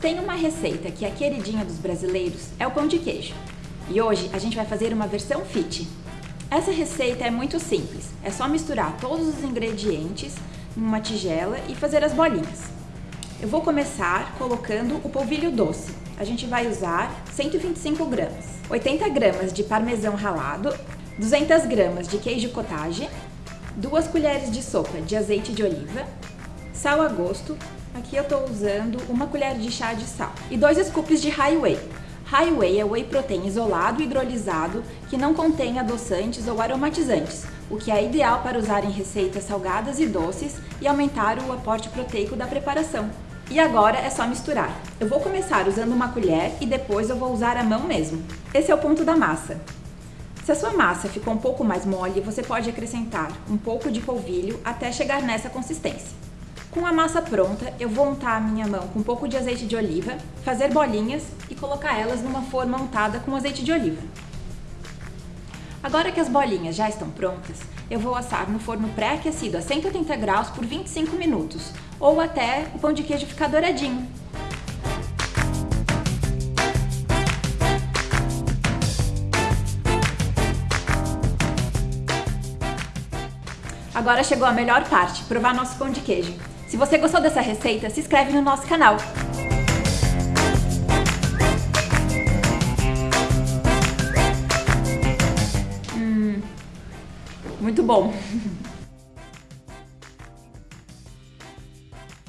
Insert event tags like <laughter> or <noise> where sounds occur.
tem uma receita que é queridinha dos brasileiros, é o pão de queijo. E hoje a gente vai fazer uma versão fit. Essa receita é muito simples, é só misturar todos os ingredientes em uma tigela e fazer as bolinhas. Eu vou começar colocando o polvilho doce. A gente vai usar 125 gramas, 80 gramas de parmesão ralado, 200 gramas de queijo cottage, 2 colheres de sopa de azeite de oliva, sal a gosto, aqui eu estou usando uma colher de chá de sal e 2 scoops de High Whey. High Whey é whey protein isolado e hidrolisado que não contém adoçantes ou aromatizantes, o que é ideal para usar em receitas salgadas e doces e aumentar o aporte proteico da preparação. E agora é só misturar. Eu vou começar usando uma colher e depois eu vou usar a mão mesmo. Esse é o ponto da massa. Se a sua massa ficou um pouco mais mole, você pode acrescentar um pouco de polvilho até chegar nessa consistência. Com a massa pronta, eu vou untar a minha mão com um pouco de azeite de oliva, fazer bolinhas e colocar elas numa forma untada com azeite de oliva. Agora que as bolinhas já estão prontas, eu vou assar no forno pré-aquecido a 180 graus por 25 minutos, ou até o pão de queijo ficar douradinho. Agora chegou a melhor parte, provar nosso pão de queijo. Se você gostou dessa receita, se inscreve no nosso canal. Hum, muito bom! <laughs>